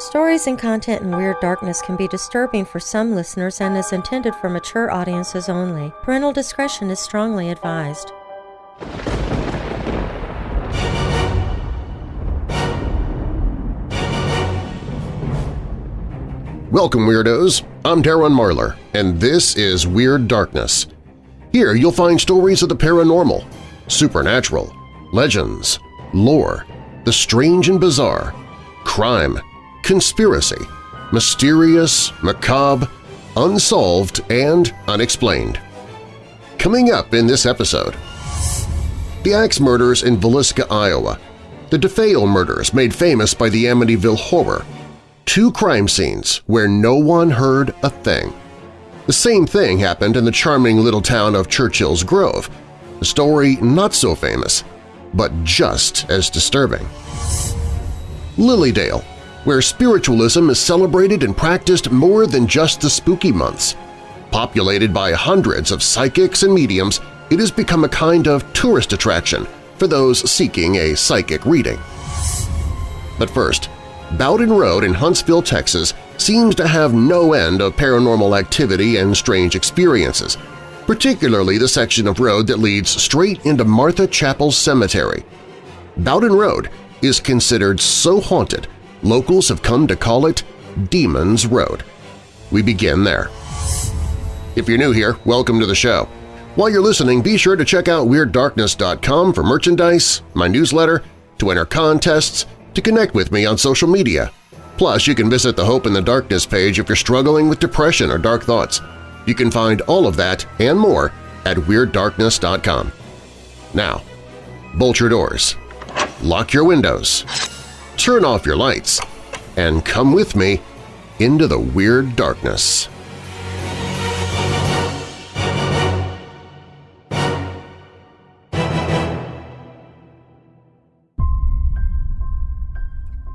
Stories and content in Weird Darkness can be disturbing for some listeners and is intended for mature audiences only. Parental discretion is strongly advised. Welcome, Weirdos! I'm Darren Marlar, and this is Weird Darkness. Here you'll find stories of the paranormal, supernatural, legends, lore, the strange and bizarre, crime, conspiracy, mysterious, macabre, unsolved, and unexplained. Coming up in this episode, the Axe murders in Villisca, Iowa, the DeFeo murders made famous by the Amityville Horror, two crime scenes where no one heard a thing. The same thing happened in the charming little town of Churchill's Grove, a story not so famous, but just as disturbing. Lily Dale, where spiritualism is celebrated and practiced more than just the spooky months. Populated by hundreds of psychics and mediums, it has become a kind of tourist attraction for those seeking a psychic reading. But first, Bowden Road in Huntsville, Texas seems to have no end of paranormal activity and strange experiences, particularly the section of road that leads straight into Martha Chapel Cemetery. Bowden Road is considered so haunted locals have come to call it Demon's Road. We begin there. If you're new here, welcome to the show. While you're listening, be sure to check out WeirdDarkness.com for merchandise, my newsletter, to enter contests, to connect with me on social media. Plus, you can visit the Hope in the Darkness page if you're struggling with depression or dark thoughts. You can find all of that and more at WeirdDarkness.com. Now, bolt your doors, lock your windows, turn off your lights, and come with me into the Weird Darkness.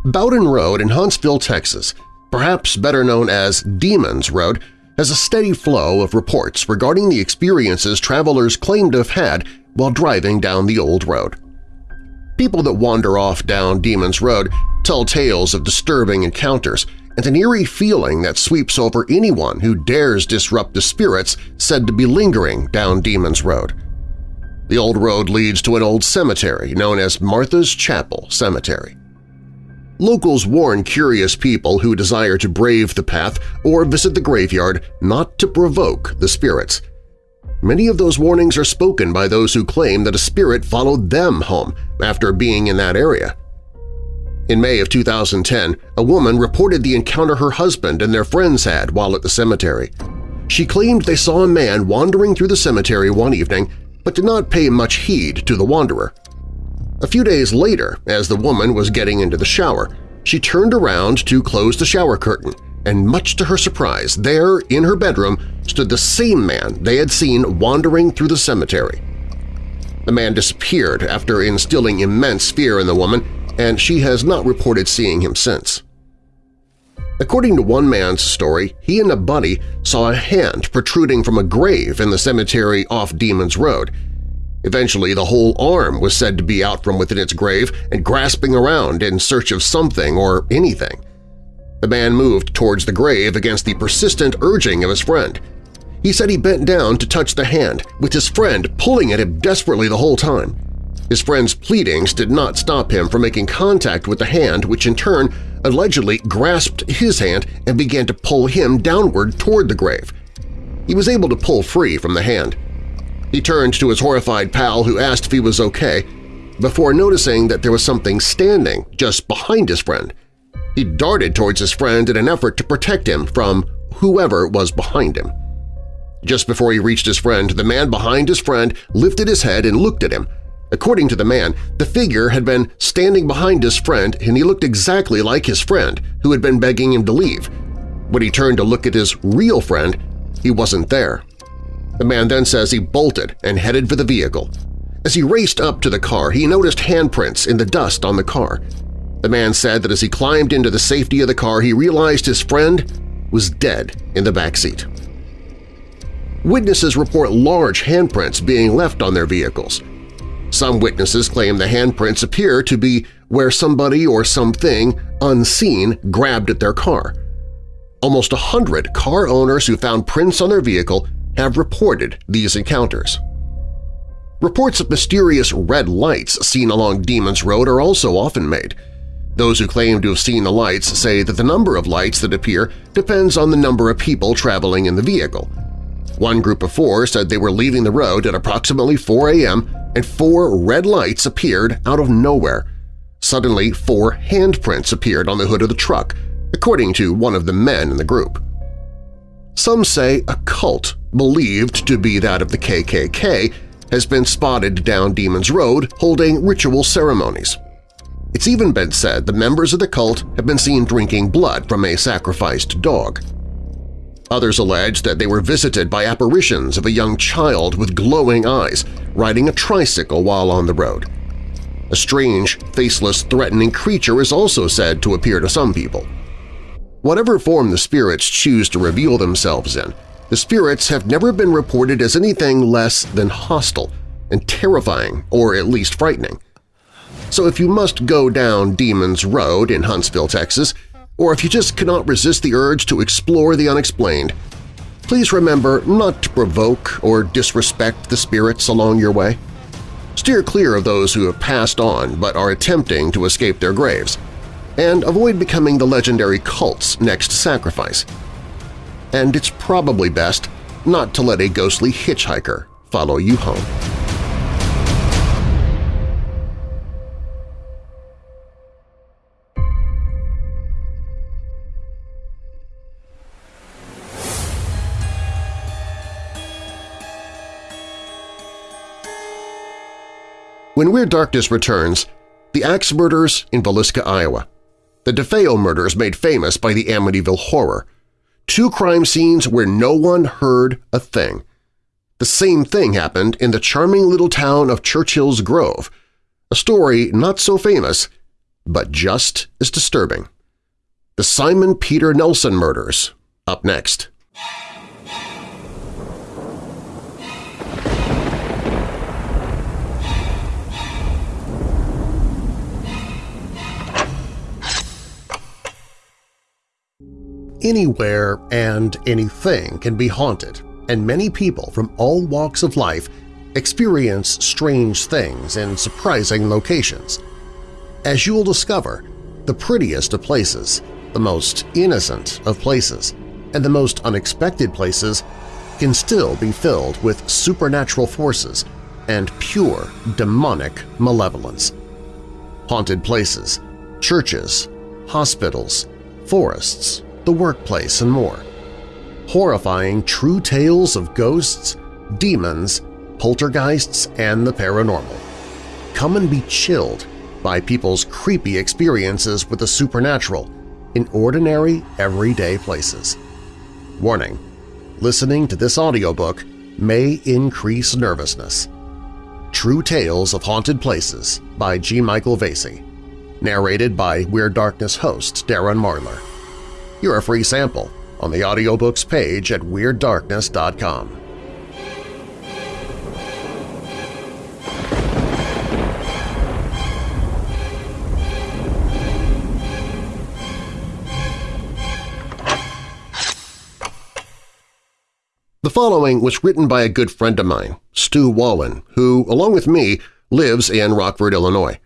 Bowden Road in Huntsville, Texas, perhaps better known as Demon's Road, has a steady flow of reports regarding the experiences travelers claim to have had while driving down the old road. People that wander off down Demon's Road tell tales of disturbing encounters and an eerie feeling that sweeps over anyone who dares disrupt the spirits said to be lingering down Demon's Road. The old road leads to an old cemetery known as Martha's Chapel Cemetery. Locals warn curious people who desire to brave the path or visit the graveyard not to provoke the spirits – Many of those warnings are spoken by those who claim that a spirit followed them home after being in that area. In May of 2010, a woman reported the encounter her husband and their friends had while at the cemetery. She claimed they saw a man wandering through the cemetery one evening but did not pay much heed to the wanderer. A few days later, as the woman was getting into the shower, she turned around to close the shower curtain and much to her surprise, there in her bedroom stood the same man they had seen wandering through the cemetery. The man disappeared after instilling immense fear in the woman, and she has not reported seeing him since. According to one man's story, he and a buddy saw a hand protruding from a grave in the cemetery off Demon's Road. Eventually, the whole arm was said to be out from within its grave and grasping around in search of something or anything. The man moved towards the grave against the persistent urging of his friend. He said he bent down to touch the hand, with his friend pulling at him desperately the whole time. His friend's pleadings did not stop him from making contact with the hand which in turn allegedly grasped his hand and began to pull him downward toward the grave. He was able to pull free from the hand. He turned to his horrified pal who asked if he was okay, before noticing that there was something standing just behind his friend. He darted towards his friend in an effort to protect him from whoever was behind him. Just before he reached his friend, the man behind his friend lifted his head and looked at him. According to the man, the figure had been standing behind his friend and he looked exactly like his friend, who had been begging him to leave. When he turned to look at his real friend, he wasn't there. The man then says he bolted and headed for the vehicle. As he raced up to the car, he noticed handprints in the dust on the car. The man said that as he climbed into the safety of the car, he realized his friend was dead in the back seat. Witnesses report large handprints being left on their vehicles. Some witnesses claim the handprints appear to be where somebody or something unseen grabbed at their car. Almost a hundred car owners who found prints on their vehicle have reported these encounters. Reports of mysterious red lights seen along Demon's Road are also often made. Those who claim to have seen the lights say that the number of lights that appear depends on the number of people traveling in the vehicle. One group of four said they were leaving the road at approximately 4 a.m. and four red lights appeared out of nowhere. Suddenly, four handprints appeared on the hood of the truck, according to one of the men in the group. Some say a cult, believed to be that of the KKK, has been spotted down Demon's Road holding ritual ceremonies. It's even been said the members of the cult have been seen drinking blood from a sacrificed dog. Others allege that they were visited by apparitions of a young child with glowing eyes riding a tricycle while on the road. A strange, faceless, threatening creature is also said to appear to some people. Whatever form the spirits choose to reveal themselves in, the spirits have never been reported as anything less than hostile and terrifying or at least frightening. So if you must go down Demon's Road in Huntsville, Texas, or if you just cannot resist the urge to explore the unexplained, please remember not to provoke or disrespect the spirits along your way. Steer clear of those who have passed on but are attempting to escape their graves, and avoid becoming the legendary cult's next sacrifice. And it's probably best not to let a ghostly hitchhiker follow you home. When Weird Darkness returns, the axe murders in Villisca, Iowa, the DeFeo murders made famous by the Amityville Horror, two crime scenes where no one heard a thing. The same thing happened in the charming little town of Churchill's Grove, a story not so famous, but just as disturbing. The Simon Peter Nelson murders, up next. Anywhere and anything can be haunted, and many people from all walks of life experience strange things in surprising locations. As you'll discover, the prettiest of places, the most innocent of places, and the most unexpected places can still be filled with supernatural forces and pure demonic malevolence. Haunted places, churches, hospitals, forests, the workplace, and more. Horrifying true tales of ghosts, demons, poltergeists, and the paranormal. Come and be chilled by people's creepy experiences with the supernatural in ordinary, everyday places. Warning, listening to this audiobook may increase nervousness. True Tales of Haunted Places by G. Michael Vasey. Narrated by Weird Darkness host Darren Marlar. You're a free sample on the audiobooks page at WeirdDarkness.com. The following was written by a good friend of mine, Stu Wallen, who, along with me, lives in Rockford, Illinois.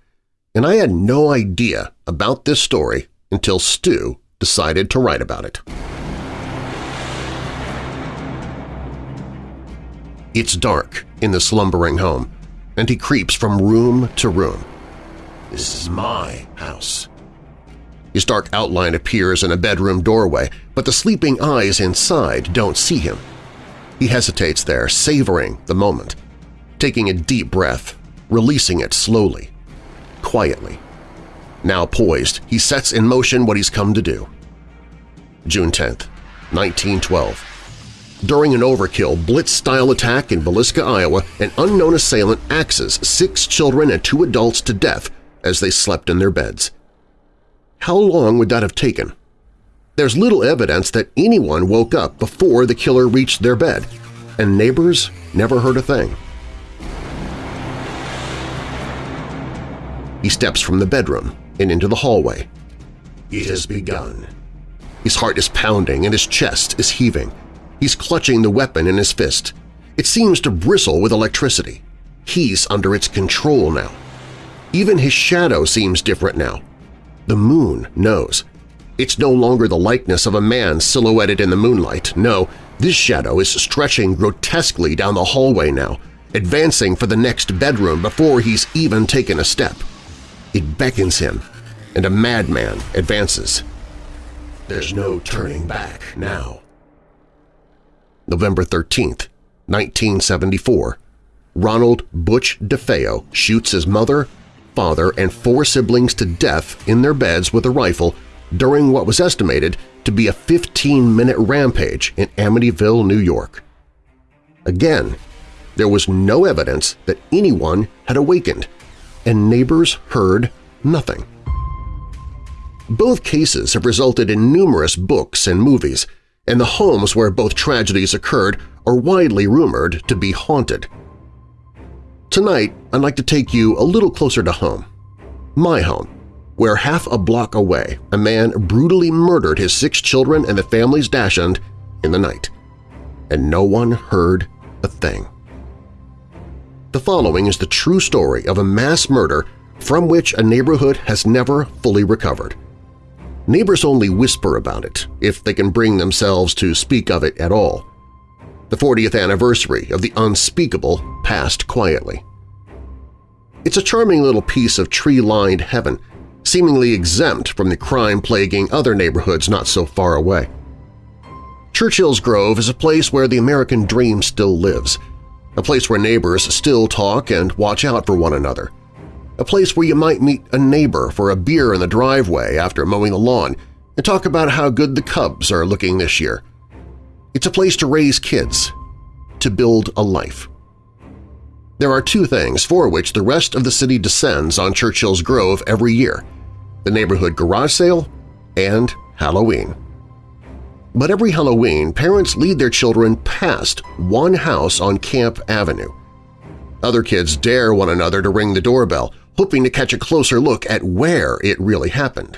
And I had no idea about this story until Stu decided to write about it. It's dark in the slumbering home, and he creeps from room to room. This is my house. His dark outline appears in a bedroom doorway, but the sleeping eyes inside don't see him. He hesitates there, savoring the moment, taking a deep breath, releasing it slowly, quietly. Now poised, he sets in motion what he's come to do. June 10, 1912. During an overkill blitz-style attack in Villisca, Iowa, an unknown assailant axes six children and two adults to death as they slept in their beds. How long would that have taken? There's little evidence that anyone woke up before the killer reached their bed, and neighbors never heard a thing. He steps from the bedroom and into the hallway. It has begun. His heart is pounding and his chest is heaving. He's clutching the weapon in his fist. It seems to bristle with electricity. He's under its control now. Even his shadow seems different now. The moon knows. It's no longer the likeness of a man silhouetted in the moonlight. No, this shadow is stretching grotesquely down the hallway now, advancing for the next bedroom before he's even taken a step. It beckons him, and a madman advances. There's no turning back now. November 13th, 1974. Ronald Butch DeFeo shoots his mother, father, and four siblings to death in their beds with a rifle during what was estimated to be a 15-minute rampage in Amityville, New York. Again, there was no evidence that anyone had awakened, and neighbors heard nothing. Both cases have resulted in numerous books and movies, and the homes where both tragedies occurred are widely rumored to be haunted. Tonight, I'd like to take you a little closer to home. My home, where half a block away a man brutally murdered his six children and the family's dachshund in the night. And no one heard a thing. The following is the true story of a mass murder from which a neighborhood has never fully recovered. Neighbors only whisper about it, if they can bring themselves to speak of it at all. The 40th anniversary of the unspeakable passed quietly. It's a charming little piece of tree-lined heaven, seemingly exempt from the crime plaguing other neighborhoods not so far away. Churchill's Grove is a place where the American dream still lives, a place where neighbors still talk and watch out for one another, a place where you might meet a neighbor for a beer in the driveway after mowing the lawn and talk about how good the Cubs are looking this year. It's a place to raise kids, to build a life. There are two things for which the rest of the city descends on Churchill's Grove every year – the neighborhood garage sale and Halloween. But every Halloween, parents lead their children past one house on Camp Avenue. Other kids dare one another to ring the doorbell, hoping to catch a closer look at where it really happened.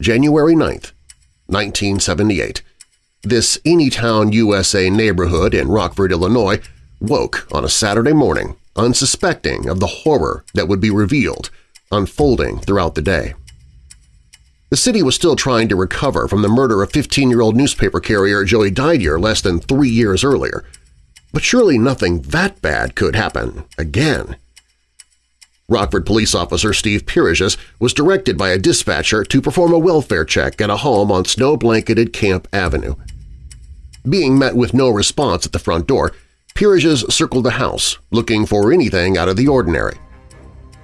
January 9, 1978. This Anytown, USA neighborhood in Rockford, Illinois woke on a Saturday morning unsuspecting of the horror that would be revealed, unfolding throughout the day. The city was still trying to recover from the murder of 15-year-old newspaper carrier Joey Didier less than three years earlier. But surely nothing that bad could happen again. Rockford police officer Steve Piriges was directed by a dispatcher to perform a welfare check at a home on snow-blanketed Camp Avenue. Being met with no response at the front door, Piriges circled the house, looking for anything out of the ordinary.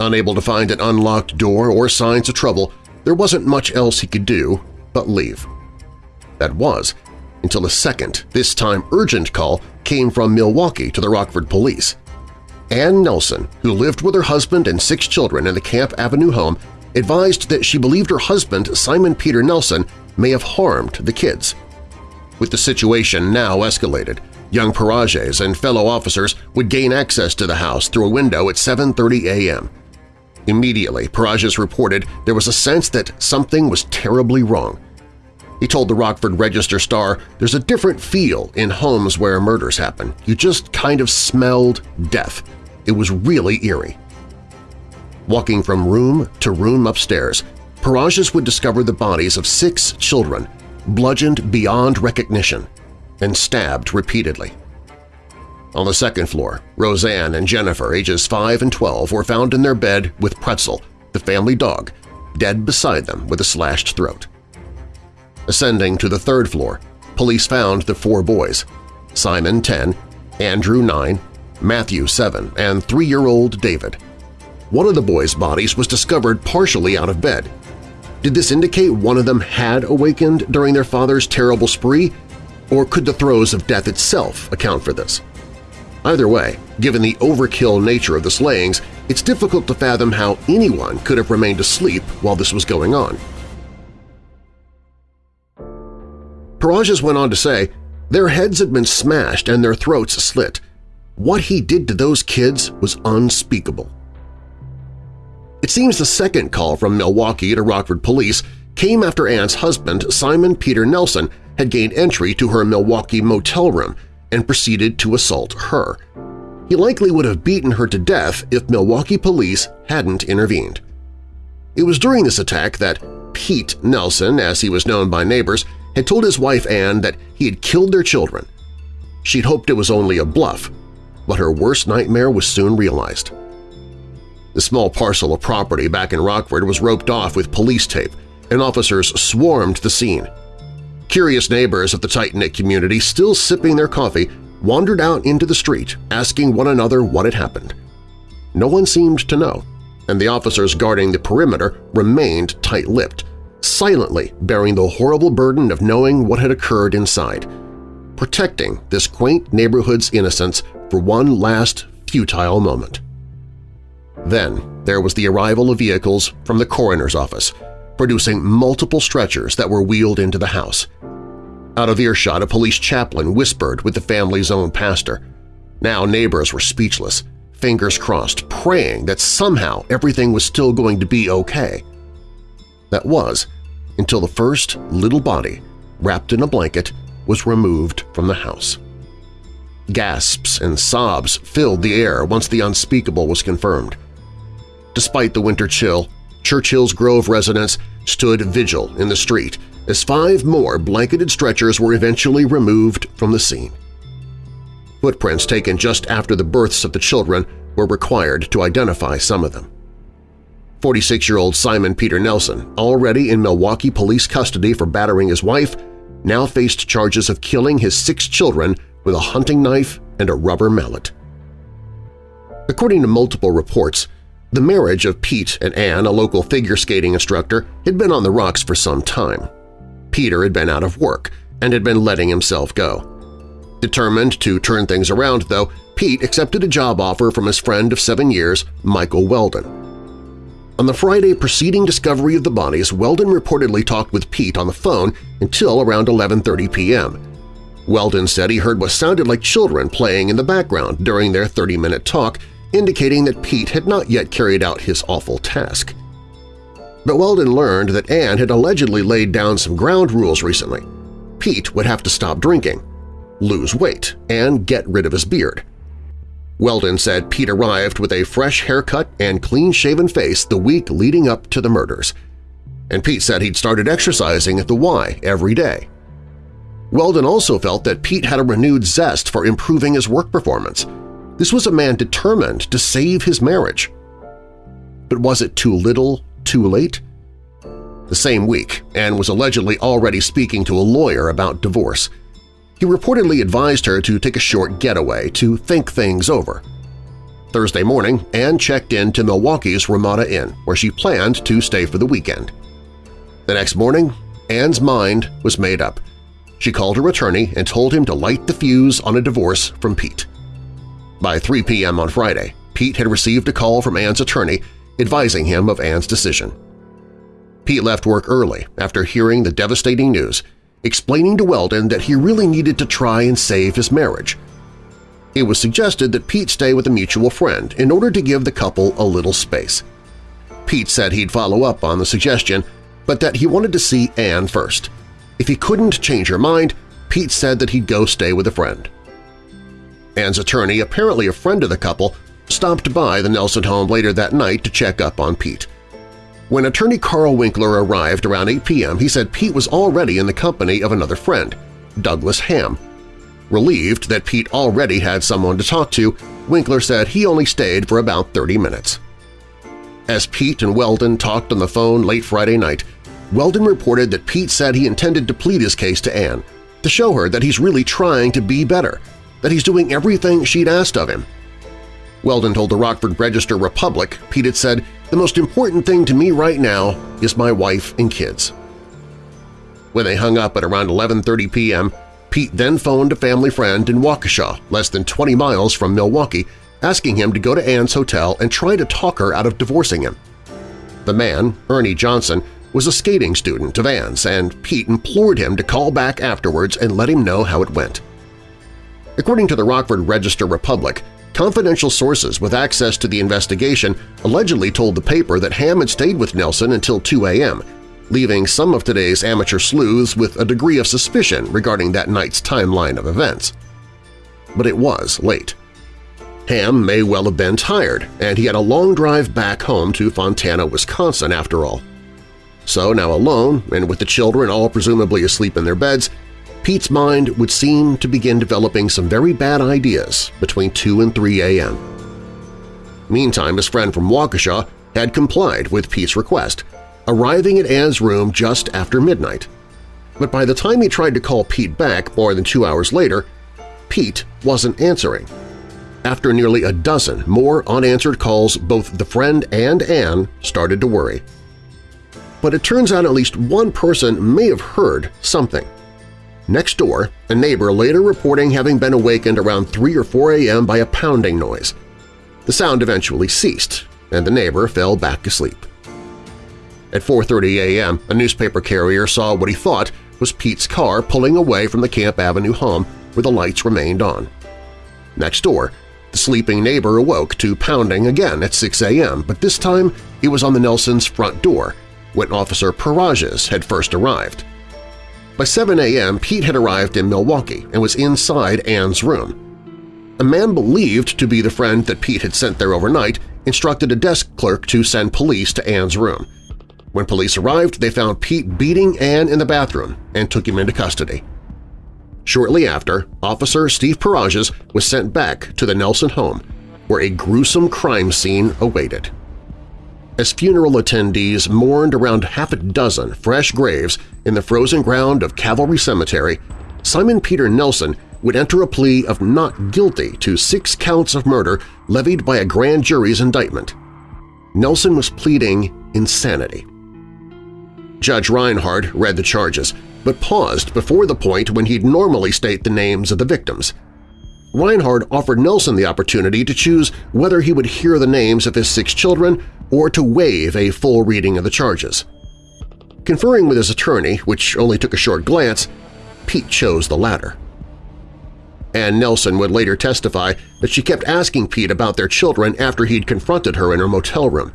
Unable to find an unlocked door or signs of trouble, there wasn't much else he could do but leave. That was, until a second, this time urgent call came from Milwaukee to the Rockford police. Ann Nelson, who lived with her husband and six children in the Camp Avenue home, advised that she believed her husband, Simon Peter Nelson, may have harmed the kids. With the situation now escalated, young Parages and fellow officers would gain access to the house through a window at 7.30 a.m. Immediately, Parages reported there was a sense that something was terribly wrong. He told the Rockford Register-Star, there's a different feel in homes where murders happen. You just kind of smelled death. It was really eerie. Walking from room to room upstairs, Parages would discover the bodies of six children, bludgeoned beyond recognition, and stabbed repeatedly. On the second floor, Roseanne and Jennifer, ages 5 and 12, were found in their bed with Pretzel, the family dog, dead beside them with a slashed throat. Ascending to the third floor, police found the four boys – Simon, 10, Andrew, 9, Matthew 7, and three-year-old David. One of the boys' bodies was discovered partially out of bed. Did this indicate one of them had awakened during their father's terrible spree, or could the throes of death itself account for this? Either way, given the overkill nature of the slayings, it's difficult to fathom how anyone could have remained asleep while this was going on. Parages went on to say, their heads had been smashed and their throats slit, what he did to those kids was unspeakable. It seems the second call from Milwaukee to Rockford police came after Ann's husband, Simon Peter Nelson, had gained entry to her Milwaukee motel room and proceeded to assault her. He likely would have beaten her to death if Milwaukee police hadn't intervened. It was during this attack that Pete Nelson, as he was known by neighbors, had told his wife Ann that he had killed their children. She'd hoped it was only a bluff, but her worst nightmare was soon realized. The small parcel of property back in Rockford was roped off with police tape, and officers swarmed the scene. Curious neighbors of the tight-knit community, still sipping their coffee, wandered out into the street, asking one another what had happened. No one seemed to know, and the officers guarding the perimeter remained tight-lipped, silently bearing the horrible burden of knowing what had occurred inside, protecting this quaint neighborhood's innocence for one last futile moment. Then there was the arrival of vehicles from the coroner's office, producing multiple stretchers that were wheeled into the house. Out of earshot, a police chaplain whispered with the family's own pastor. Now neighbors were speechless, fingers crossed, praying that somehow everything was still going to be okay. That was until the first little body, wrapped in a blanket, was removed from the house. Gasps and sobs filled the air once the unspeakable was confirmed. Despite the winter chill, Churchill's Grove residents stood vigil in the street as five more blanketed stretchers were eventually removed from the scene. Footprints taken just after the births of the children were required to identify some of them. 46-year-old Simon Peter Nelson, already in Milwaukee police custody for battering his wife, now faced charges of killing his six children with a hunting knife and a rubber mallet. According to multiple reports, the marriage of Pete and Ann, a local figure skating instructor, had been on the rocks for some time. Peter had been out of work and had been letting himself go. Determined to turn things around, though, Pete accepted a job offer from his friend of seven years, Michael Weldon. On the Friday preceding discovery of the bodies, Weldon reportedly talked with Pete on the phone until around 11.30 p.m. Weldon said he heard what sounded like children playing in the background during their 30-minute talk indicating that Pete had not yet carried out his awful task. But Weldon learned that Anne had allegedly laid down some ground rules recently. Pete would have to stop drinking, lose weight, and get rid of his beard. Weldon said Pete arrived with a fresh haircut and clean-shaven face the week leading up to the murders, and Pete said he'd started exercising at the Y every day. Weldon also felt that Pete had a renewed zest for improving his work performance – this was a man determined to save his marriage. But was it too little, too late? The same week, Anne was allegedly already speaking to a lawyer about divorce. He reportedly advised her to take a short getaway to think things over. Thursday morning, Anne checked in to Milwaukee's Ramada Inn, where she planned to stay for the weekend. The next morning, Anne's mind was made up. She called her attorney and told him to light the fuse on a divorce from Pete. By 3 p.m. on Friday, Pete had received a call from Ann's attorney advising him of Ann's decision. Pete left work early after hearing the devastating news, explaining to Weldon that he really needed to try and save his marriage. It was suggested that Pete stay with a mutual friend in order to give the couple a little space. Pete said he'd follow up on the suggestion, but that he wanted to see Ann first. If he couldn't change her mind, Pete said that he'd go stay with a friend. Ann's attorney, apparently a friend of the couple, stopped by the Nelson home later that night to check up on Pete. When attorney Carl Winkler arrived around 8 p.m., he said Pete was already in the company of another friend, Douglas Ham. Relieved that Pete already had someone to talk to, Winkler said he only stayed for about 30 minutes. As Pete and Weldon talked on the phone late Friday night, Weldon reported that Pete said he intended to plead his case to Anne, to show her that he's really trying to be better that he's doing everything she'd asked of him. Weldon told the Rockford Register-Republic Pete had said, the most important thing to me right now is my wife and kids. When they hung up at around 11.30 p.m., Pete then phoned a family friend in Waukesha, less than 20 miles from Milwaukee, asking him to go to Ann's hotel and try to talk her out of divorcing him. The man, Ernie Johnson, was a skating student of Ann's, and Pete implored him to call back afterwards and let him know how it went. According to the Rockford Register-Republic, Confidential sources with access to the investigation allegedly told the paper that Ham had stayed with Nelson until 2 a.m., leaving some of today's amateur sleuths with a degree of suspicion regarding that night's timeline of events. But it was late. Ham may well have been tired, and he had a long drive back home to Fontana, Wisconsin, after all. So now alone, and with the children all presumably asleep in their beds, Pete's mind would seem to begin developing some very bad ideas between 2 and 3 a.m. Meantime, his friend from Waukesha had complied with Pete's request, arriving at Ann's room just after midnight. But by the time he tried to call Pete back more than two hours later, Pete wasn't answering. After nearly a dozen more unanswered calls, both the friend and Ann started to worry. But it turns out at least one person may have heard something. Next door, a neighbor later reporting having been awakened around 3 or 4 a.m. by a pounding noise. The sound eventually ceased, and the neighbor fell back asleep. At 4.30 a.m., a newspaper carrier saw what he thought was Pete's car pulling away from the Camp Avenue home where the lights remained on. Next door, the sleeping neighbor awoke to pounding again at 6 a.m., but this time it was on the Nelsons' front door when Officer Parages had first arrived. By 7 a.m., Pete had arrived in Milwaukee and was inside Ann's room. A man believed to be the friend that Pete had sent there overnight instructed a desk clerk to send police to Ann's room. When police arrived, they found Pete beating Ann in the bathroom and took him into custody. Shortly after, Officer Steve Parages was sent back to the Nelson home, where a gruesome crime scene awaited. As funeral attendees mourned around half a dozen fresh graves in the frozen ground of Calvary Cemetery, Simon Peter Nelson would enter a plea of not guilty to six counts of murder levied by a grand jury's indictment. Nelson was pleading insanity. Judge Reinhardt read the charges, but paused before the point when he'd normally state the names of the victims. Reinhardt offered Nelson the opportunity to choose whether he would hear the names of his six children or to waive a full reading of the charges. Conferring with his attorney, which only took a short glance, Pete chose the latter. Ann Nelson would later testify that she kept asking Pete about their children after he'd confronted her in her motel room.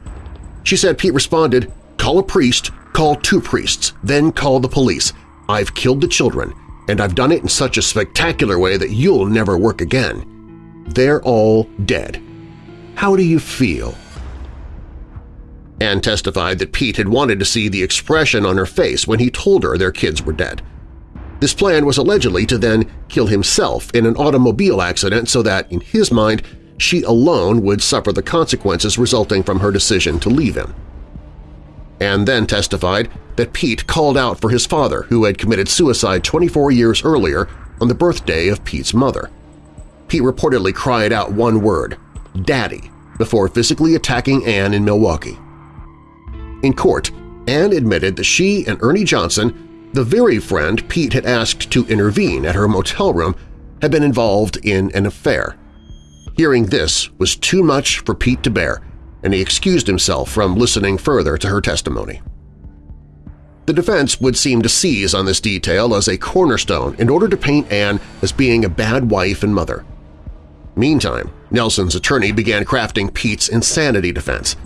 She said Pete responded, call a priest, call two priests, then call the police. I've killed the children, and I've done it in such a spectacular way that you'll never work again. They're all dead. How do you feel? Anne testified that Pete had wanted to see the expression on her face when he told her their kids were dead. This plan was allegedly to then kill himself in an automobile accident so that, in his mind, she alone would suffer the consequences resulting from her decision to leave him. Ann then testified that Pete called out for his father who had committed suicide 24 years earlier on the birthday of Pete's mother. Pete reportedly cried out one word, Daddy, before physically attacking Ann in Milwaukee. In court, Ann admitted that she and Ernie Johnson, the very friend Pete had asked to intervene at her motel room, had been involved in an affair. Hearing this was too much for Pete to bear, and he excused himself from listening further to her testimony. The defense would seem to seize on this detail as a cornerstone in order to paint Anne as being a bad wife and mother. Meantime, Nelson's attorney began crafting Pete's insanity defense.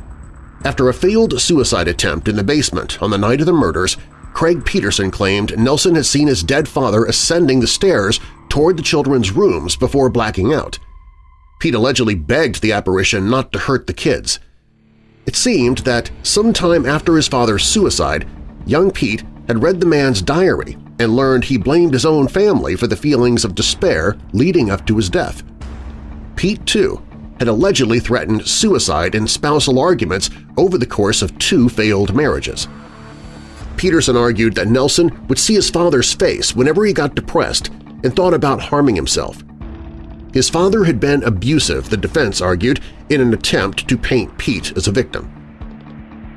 After a failed suicide attempt in the basement on the night of the murders, Craig Peterson claimed Nelson had seen his dead father ascending the stairs toward the children's rooms before blacking out. Pete allegedly begged the apparition not to hurt the kids. It seemed that sometime after his father's suicide, young Pete had read the man's diary and learned he blamed his own family for the feelings of despair leading up to his death. Pete, too, had allegedly threatened suicide in spousal arguments over the course of two failed marriages. Peterson argued that Nelson would see his father's face whenever he got depressed and thought about harming himself. His father had been abusive, the defense argued, in an attempt to paint Pete as a victim.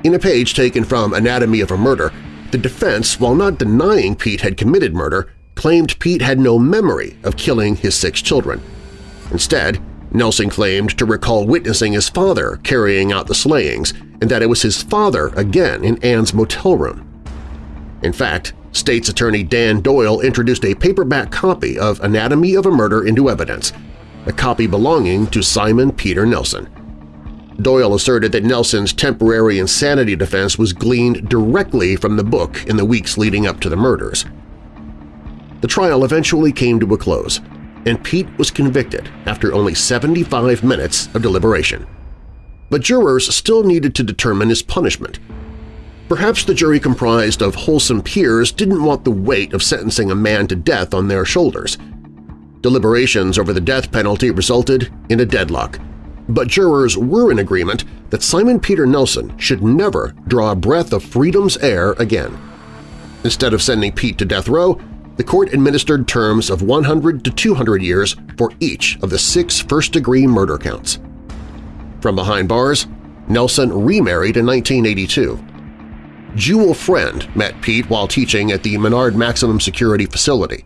In a page taken from Anatomy of a Murder, the defense, while not denying Pete had committed murder, claimed Pete had no memory of killing his six children. Instead, Nelson claimed to recall witnessing his father carrying out the slayings and that it was his father again in Ann's motel room. In fact, state's attorney Dan Doyle introduced a paperback copy of Anatomy of a Murder into evidence, a copy belonging to Simon Peter Nelson. Doyle asserted that Nelson's temporary insanity defense was gleaned directly from the book in the weeks leading up to the murders. The trial eventually came to a close, and Pete was convicted after only 75 minutes of deliberation. But jurors still needed to determine his punishment. Perhaps the jury comprised of wholesome peers didn't want the weight of sentencing a man to death on their shoulders. Deliberations over the death penalty resulted in a deadlock, but jurors were in agreement that Simon Peter Nelson should never draw a breath of freedom's air again. Instead of sending Pete to death row, the court administered terms of 100 to 200 years for each of the six first-degree murder counts. From behind bars, Nelson remarried in 1982. Jewel Friend met Pete while teaching at the Menard Maximum Security Facility.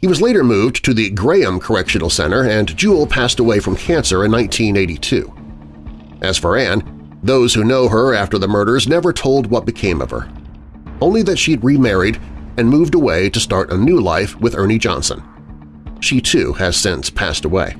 He was later moved to the Graham Correctional Center and Jewel passed away from cancer in 1982. As for Anne, those who know her after the murders never told what became of her. Only that she'd remarried and moved away to start a new life with Ernie Johnson. She too has since passed away.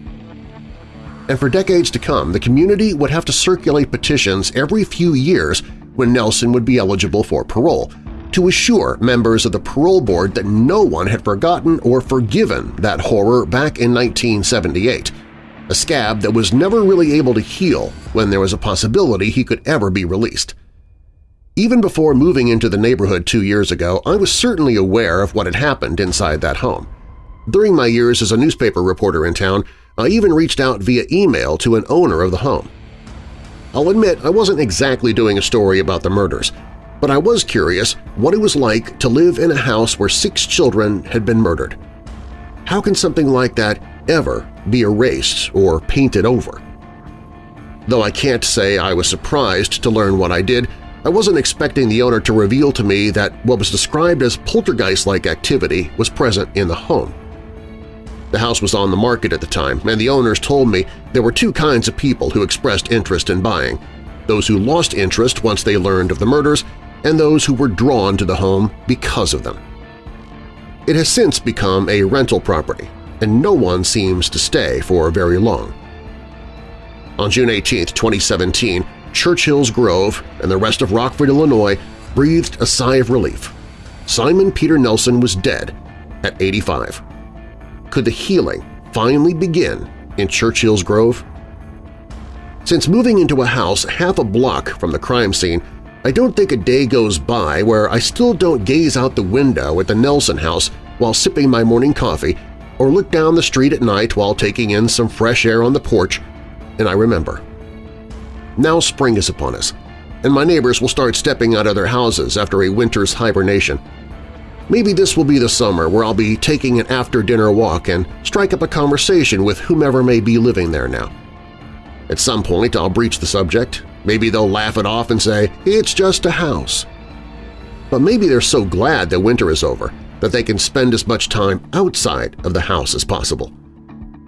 And for decades to come, the community would have to circulate petitions every few years when Nelson would be eligible for parole, to assure members of the parole board that no one had forgotten or forgiven that horror back in 1978, a scab that was never really able to heal when there was a possibility he could ever be released. Even before moving into the neighborhood two years ago, I was certainly aware of what had happened inside that home. During my years as a newspaper reporter in town, I even reached out via email to an owner of the home. I'll admit I wasn't exactly doing a story about the murders, but I was curious what it was like to live in a house where six children had been murdered. How can something like that ever be erased or painted over? Though I can't say I was surprised to learn what I did, I wasn't expecting the owner to reveal to me that what was described as poltergeist-like activity was present in the home. The house was on the market at the time, and the owners told me there were two kinds of people who expressed interest in buying – those who lost interest once they learned of the murders and those who were drawn to the home because of them. It has since become a rental property, and no one seems to stay for very long. On June 18, 2017, Churchill's Grove and the rest of Rockford, Illinois breathed a sigh of relief. Simon Peter Nelson was dead at 85. Could the healing finally begin in Churchill's Grove? Since moving into a house half a block from the crime scene, I don't think a day goes by where I still don't gaze out the window at the Nelson house while sipping my morning coffee or look down the street at night while taking in some fresh air on the porch, and I remember. Now spring is upon us, and my neighbors will start stepping out of their houses after a winter's hibernation. Maybe this will be the summer where I'll be taking an after-dinner walk and strike up a conversation with whomever may be living there now. At some point I'll breach the subject, maybe they'll laugh it off and say, it's just a house. But maybe they're so glad that winter is over that they can spend as much time outside of the house as possible.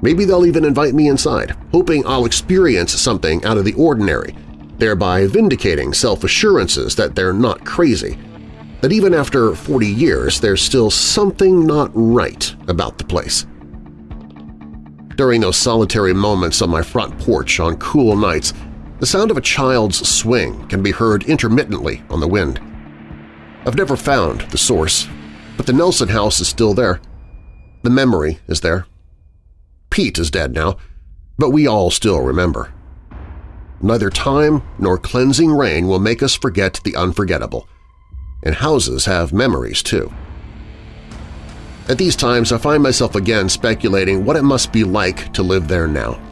Maybe they'll even invite me inside, hoping I'll experience something out of the ordinary, thereby vindicating self-assurances that they're not crazy, that even after 40 years there's still something not right about the place. During those solitary moments on my front porch on cool nights, the sound of a child's swing can be heard intermittently on the wind. I've never found the source, but the Nelson house is still there. The memory is there. Pete is dead now, but we all still remember. Neither time nor cleansing rain will make us forget the unforgettable. And houses have memories, too. At these times, I find myself again speculating what it must be like to live there now.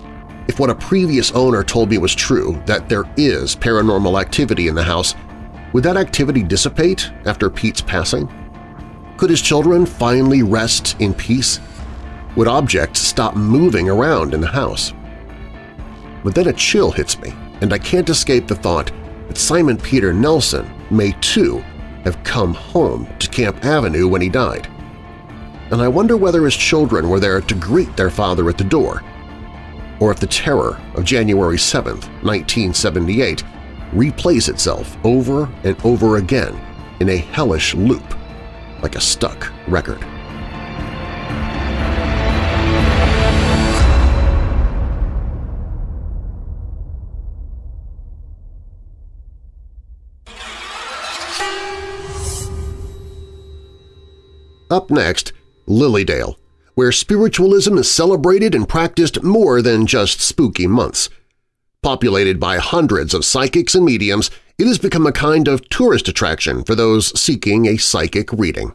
If what a previous owner told me was true, that there is paranormal activity in the house, would that activity dissipate after Pete's passing? Could his children finally rest in peace? Would objects stop moving around in the house? But then a chill hits me, and I can't escape the thought that Simon Peter Nelson may too have come home to Camp Avenue when he died. And I wonder whether his children were there to greet their father at the door, or if the terror of January 7, 1978 replays itself over and over again in a hellish loop, like a stuck record. Up next, Lily Dale, where spiritualism is celebrated and practiced more than just spooky months. Populated by hundreds of psychics and mediums, it has become a kind of tourist attraction for those seeking a psychic reading.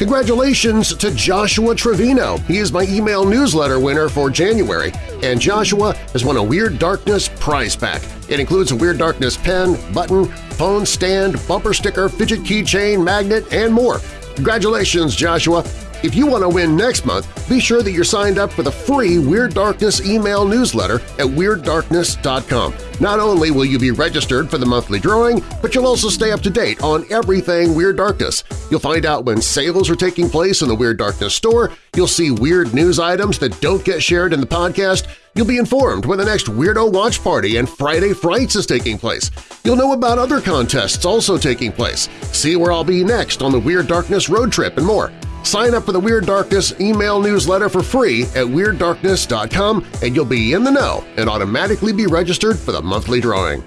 Congratulations to Joshua Trevino. He is my email newsletter winner for January, and Joshua has won a Weird Darkness prize pack. It includes a Weird Darkness pen, button, phone stand, bumper sticker, fidget keychain, magnet, and more. Congratulations, Joshua! If you want to win next month, be sure that you're signed up for the free Weird Darkness email newsletter at WeirdDarkness.com. Not only will you be registered for the monthly drawing, but you'll also stay up to date on everything Weird Darkness. You'll find out when sales are taking place in the Weird Darkness store, you'll see weird news items that don't get shared in the podcast, You'll be informed when the next Weirdo Watch Party and Friday Frights is taking place. You'll know about other contests also taking place, see where I'll be next on the Weird Darkness road trip, and more. Sign up for the Weird Darkness email newsletter for free at WeirdDarkness.com and you'll be in the know and automatically be registered for the monthly drawing.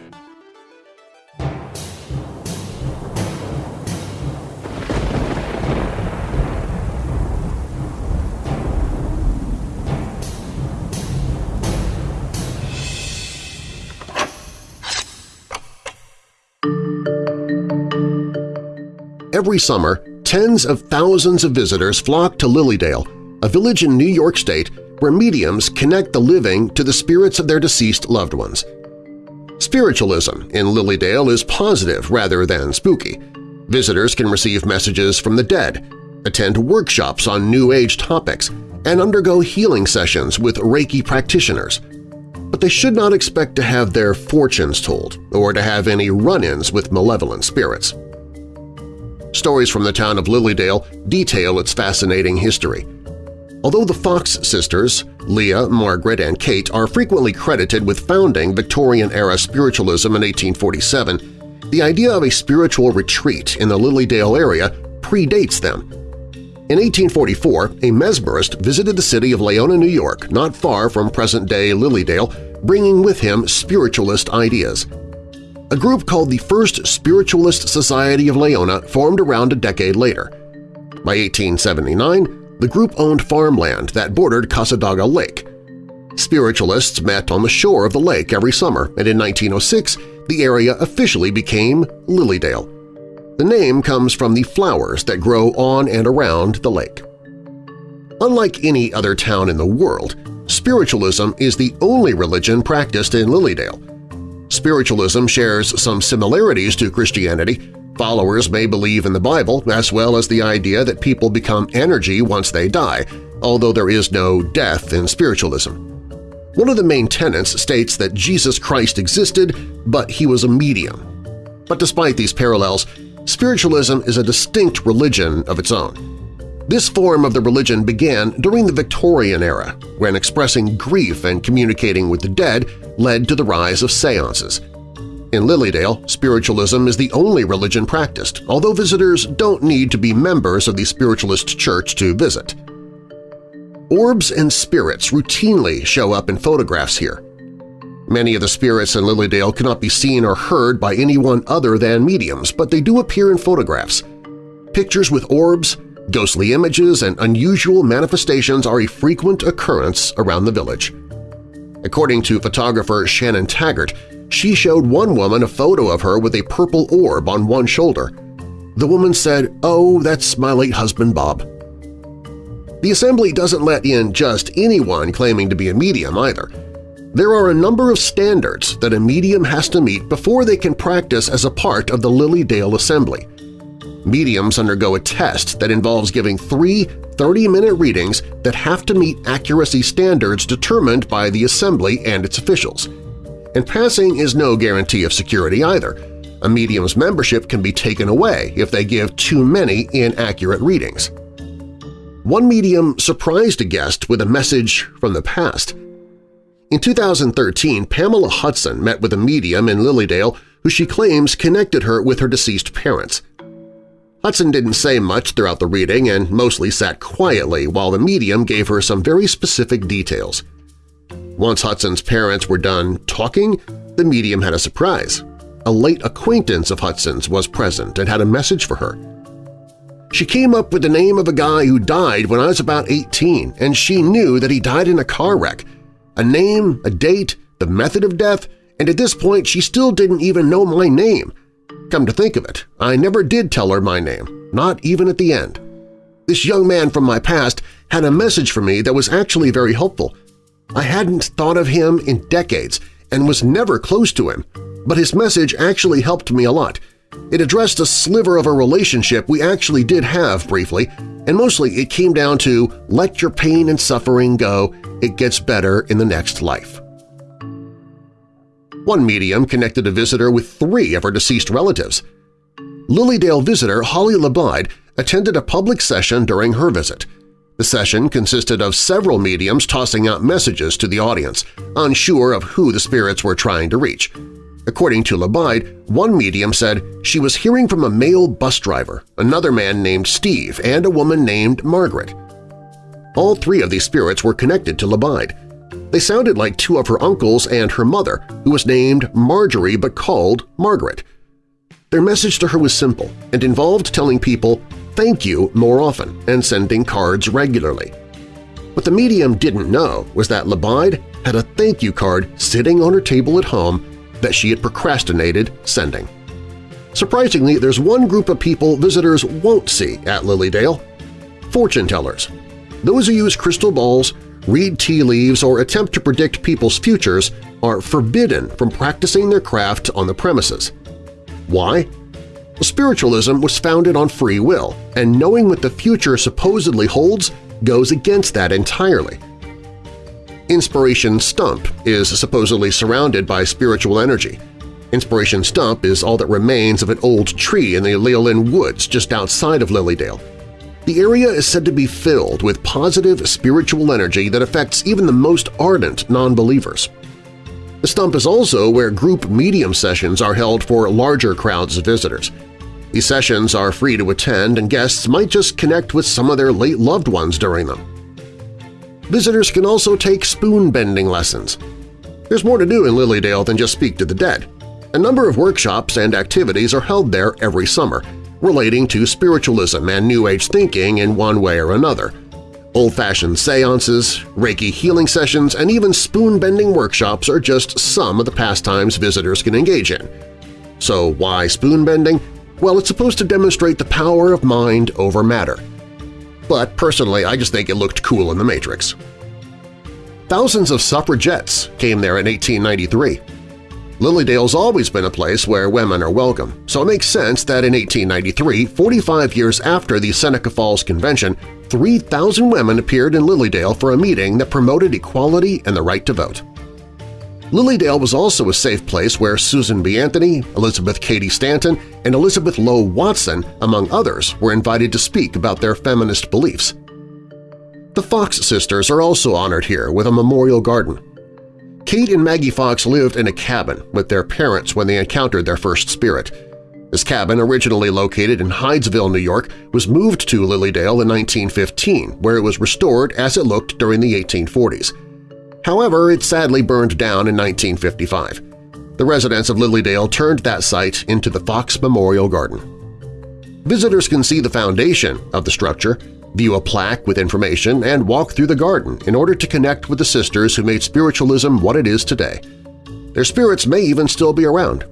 Every summer, tens of thousands of visitors flock to Lily Dale, a village in New York State where mediums connect the living to the spirits of their deceased loved ones. Spiritualism in Lily Dale is positive rather than spooky. Visitors can receive messages from the dead, attend workshops on New Age topics, and undergo healing sessions with Reiki practitioners. But they should not expect to have their fortunes told or to have any run-ins with malevolent spirits. Stories from the town of Lily Dale detail its fascinating history. Although the Fox sisters, Leah, Margaret, and Kate, are frequently credited with founding Victorian-era spiritualism in 1847, the idea of a spiritual retreat in the Lily Dale area predates them. In 1844, a mesmerist visited the city of Laona, New York, not far from present-day Lily Dale, bringing with him spiritualist ideas – a group called the First Spiritualist Society of Laona formed around a decade later. By 1879, the group owned farmland that bordered Cassadaga Lake. Spiritualists met on the shore of the lake every summer, and in 1906 the area officially became Lily Dale. The name comes from the flowers that grow on and around the lake. Unlike any other town in the world, spiritualism is the only religion practiced in Lily Dale, Spiritualism shares some similarities to Christianity. Followers may believe in the Bible as well as the idea that people become energy once they die, although there is no death in spiritualism. One of the main tenets states that Jesus Christ existed, but he was a medium. But despite these parallels, spiritualism is a distinct religion of its own. This form of the religion began during the Victorian era, when expressing grief and communicating with the dead led to the rise of seances. In Lily Dale, spiritualism is the only religion practiced, although visitors don't need to be members of the spiritualist church to visit. Orbs and spirits routinely show up in photographs here. Many of the spirits in Lily Dale cannot be seen or heard by anyone other than mediums, but they do appear in photographs. Pictures with orbs, Ghostly images and unusual manifestations are a frequent occurrence around the village. According to photographer Shannon Taggart, she showed one woman a photo of her with a purple orb on one shoulder. The woman said, oh, that's my late husband Bob. The assembly doesn't let in just anyone claiming to be a medium either. There are a number of standards that a medium has to meet before they can practice as a part of the Lily Dale Assembly. Mediums undergo a test that involves giving three 30-minute readings that have to meet accuracy standards determined by the Assembly and its officials. And passing is no guarantee of security either. A medium's membership can be taken away if they give too many inaccurate readings. One medium surprised a guest with a message from the past. In 2013, Pamela Hudson met with a medium in Lily Dale who she claims connected her with her deceased parents. Hudson didn't say much throughout the reading and mostly sat quietly while the medium gave her some very specific details. Once Hudson's parents were done talking, the medium had a surprise. A late acquaintance of Hudson's was present and had a message for her. She came up with the name of a guy who died when I was about 18, and she knew that he died in a car wreck. A name, a date, the method of death, and at this point she still didn't even know my name. Come to think of it, I never did tell her my name, not even at the end. This young man from my past had a message for me that was actually very helpful. I hadn't thought of him in decades and was never close to him, but his message actually helped me a lot – it addressed a sliver of a relationship we actually did have briefly, and mostly it came down to let your pain and suffering go, it gets better in the next life. One medium connected a visitor with three of her deceased relatives. Lily Dale visitor Holly Labide attended a public session during her visit. The session consisted of several mediums tossing out messages to the audience, unsure of who the spirits were trying to reach. According to Labide, one medium said she was hearing from a male bus driver, another man named Steve, and a woman named Margaret. All three of these spirits were connected to Labide. They sounded like two of her uncles and her mother, who was named Marjorie but called Margaret. Their message to her was simple and involved telling people thank you more often and sending cards regularly. What the medium didn't know was that Labide had a thank you card sitting on her table at home that she had procrastinated sending. Surprisingly, there's one group of people visitors won't see at Lily Dale – fortune tellers. Those who use crystal balls, read tea leaves, or attempt to predict people's futures are forbidden from practicing their craft on the premises. Why? Spiritualism was founded on free will, and knowing what the future supposedly holds goes against that entirely – Inspiration Stump is supposedly surrounded by spiritual energy. Inspiration Stump is all that remains of an old tree in the Leolyn Woods just outside of Lily Dale. The area is said to be filled with positive spiritual energy that affects even the most ardent non-believers. The stump is also where group medium sessions are held for larger crowds of visitors. These sessions are free to attend and guests might just connect with some of their late loved ones during them. Visitors can also take spoon-bending lessons. There's more to do in Lily Dale than just speak to the dead. A number of workshops and activities are held there every summer, relating to spiritualism and New Age thinking in one way or another. Old-fashioned seances, Reiki healing sessions, and even spoon-bending workshops are just some of the pastimes visitors can engage in. So why spoon-bending? Well, it's supposed to demonstrate the power of mind over matter but personally I just think it looked cool in The Matrix. Thousands of suffragettes came there in 1893. Lily Dale's always been a place where women are welcome, so it makes sense that in 1893, 45 years after the Seneca Falls Convention, 3,000 women appeared in Lily Dale for a meeting that promoted equality and the right to vote. Lily Dale was also a safe place where Susan B. Anthony, Elizabeth Cady Stanton, and Elizabeth Lowe Watson, among others, were invited to speak about their feminist beliefs. The Fox sisters are also honored here with a memorial garden. Kate and Maggie Fox lived in a cabin with their parents when they encountered their first spirit. This cabin, originally located in Hydesville, New York, was moved to Lily Dale in 1915, where it was restored as it looked during the 1840s. However, it sadly burned down in 1955. The residents of Lily Dale turned that site into the Fox Memorial Garden. Visitors can see the foundation of the structure, view a plaque with information, and walk through the garden in order to connect with the sisters who made spiritualism what it is today. Their spirits may even still be around.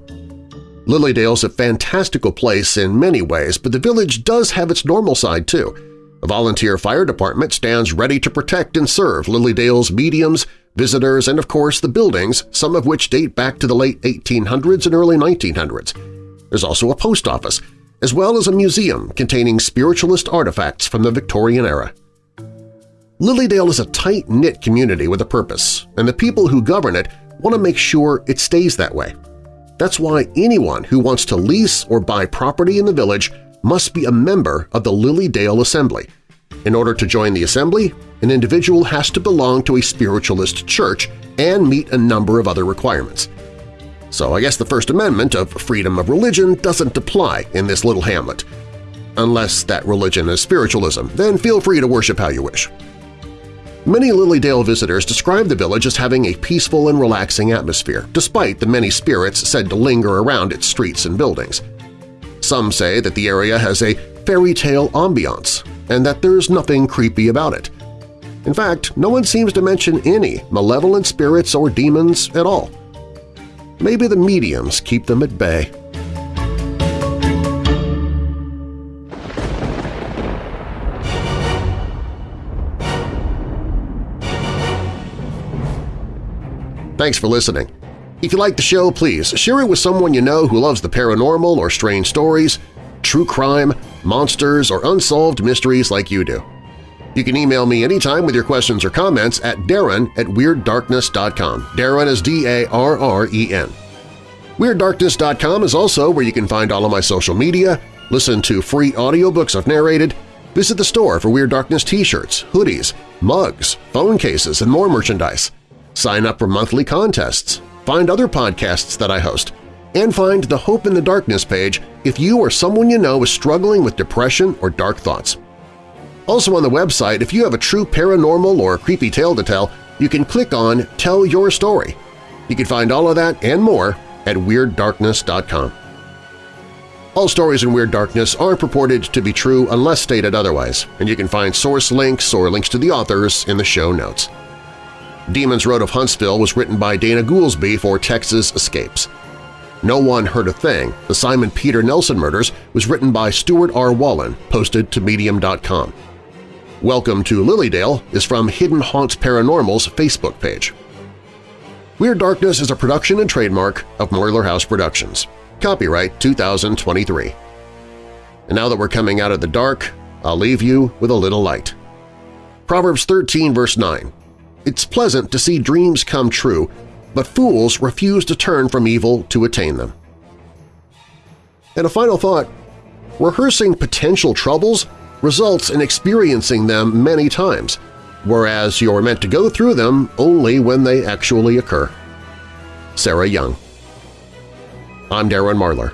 Lily Dale's a fantastical place in many ways, but the village does have its normal side too. A volunteer fire department stands ready to protect and serve Lily Dale's mediums, visitors, and of course the buildings, some of which date back to the late 1800s and early 1900s. There's also a post office, as well as a museum containing spiritualist artifacts from the Victorian era. Lily Dale is a tight-knit community with a purpose, and the people who govern it want to make sure it stays that way. That's why anyone who wants to lease or buy property in the village must be a member of the Lily Dale Assembly. In order to join the assembly, an individual has to belong to a spiritualist church and meet a number of other requirements. So I guess the First Amendment of freedom of religion doesn't apply in this little hamlet. unless that religion is spiritualism, then feel free to worship how you wish. Many Lily Dale visitors describe the village as having a peaceful and relaxing atmosphere, despite the many spirits said to linger around its streets and buildings. Some say that the area has a fairy tale ambiance and that there's nothing creepy about it. In fact, no one seems to mention any malevolent spirits or demons at all. Maybe the mediums keep them at bay. Thanks for listening. If you like the show, please share it with someone you know who loves the paranormal or strange stories, true crime, monsters, or unsolved mysteries like you do. You can email me anytime with your questions or comments at darren at WeirdDarkness.com. Darren is D-A-R-R-E-N. WeirdDarkness.com is also where you can find all of my social media, listen to free audiobooks I've narrated, visit the store for Weird Darkness t-shirts, hoodies, mugs, phone cases, and more merchandise sign up for monthly contests, find other podcasts that I host, and find the Hope in the Darkness page if you or someone you know is struggling with depression or dark thoughts. Also on the website, if you have a true paranormal or creepy tale to tell, you can click on Tell Your Story. You can find all of that and more at WeirdDarkness.com. All stories in Weird Darkness are purported to be true unless stated otherwise, and you can find source links or links to the authors in the show notes. Demons Road of Huntsville was written by Dana Goolsby for Texas Escapes. No One Heard a Thing, The Simon Peter Nelson Murders, was written by Stuart R. Wallen, posted to Medium.com. Welcome to Lily Dale is from Hidden Haunts Paranormal's Facebook page. Weird Darkness is a production and trademark of Marlar House Productions. Copyright 2023. And now that we're coming out of the dark, I'll leave you with a little light. Proverbs 13 verse 9 it's pleasant to see dreams come true, but fools refuse to turn from evil to attain them. And a final thought, rehearsing potential troubles results in experiencing them many times, whereas you're meant to go through them only when they actually occur. Sarah Young I'm Darren Marlar.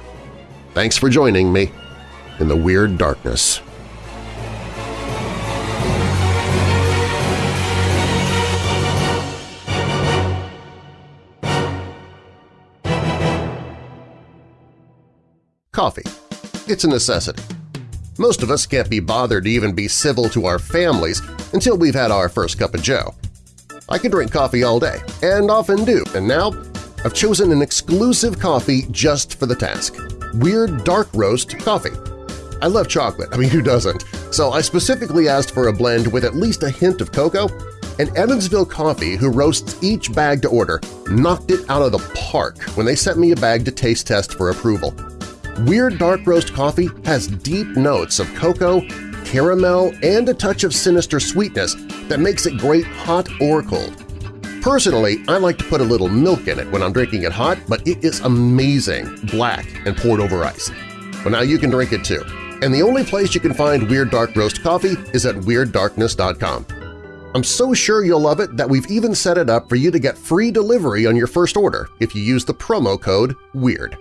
Thanks for joining me in the Weird Darkness. Coffee. It's a necessity. Most of us can't be bothered to even be civil to our families until we've had our first cup of joe. I can drink coffee all day, and often do, and now I've chosen an exclusive coffee just for the task – Weird Dark Roast Coffee. I love chocolate, I mean who doesn't? So I specifically asked for a blend with at least a hint of cocoa, and Evansville Coffee, who roasts each bag to order, knocked it out of the park when they sent me a bag to taste test for approval. Weird Dark Roast coffee has deep notes of cocoa, caramel, and a touch of sinister sweetness that makes it great hot or cold. Personally, I like to put a little milk in it when I'm drinking it hot, but it is amazing, black and poured over ice. Well, now you can drink it too. And the only place you can find Weird Dark Roast coffee is at WeirdDarkness.com. I'm so sure you'll love it that we've even set it up for you to get free delivery on your first order if you use the promo code WEIRD.